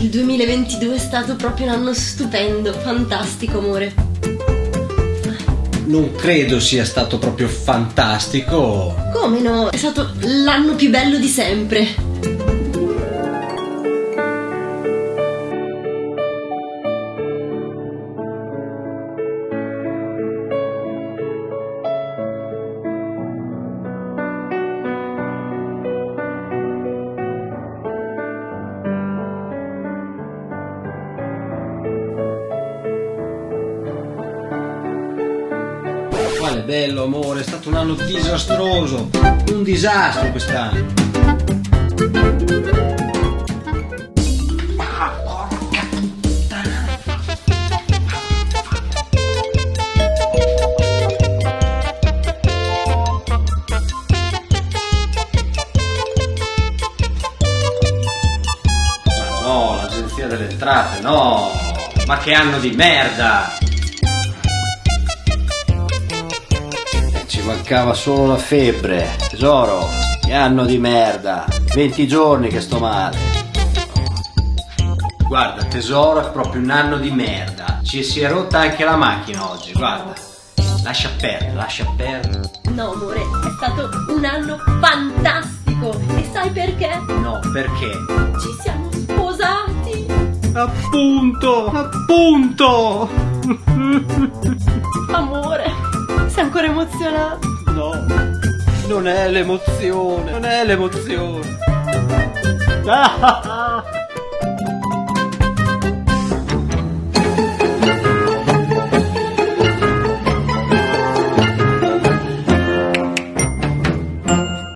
Il 2022 è stato proprio un anno stupendo, fantastico, amore. Non credo sia stato proprio fantastico. Come no? È stato l'anno più bello di sempre. Quale bello amore, è stato un anno disastroso. Un disastro quest'anno. No, l'agenzia delle entrate, no! Ma che anno di merda! Mancava solo la febbre, tesoro. Che anno di merda. 20 giorni che sto male. Guarda, tesoro, è proprio un anno di merda. Ci si è rotta anche la macchina oggi, guarda. Lascia perdere, lascia perdere. No, amore, è stato un anno fantastico. E sai perché? No, perché? Ci siamo sposati. Appunto, appunto. No, non è l'emozione, non è l'emozione.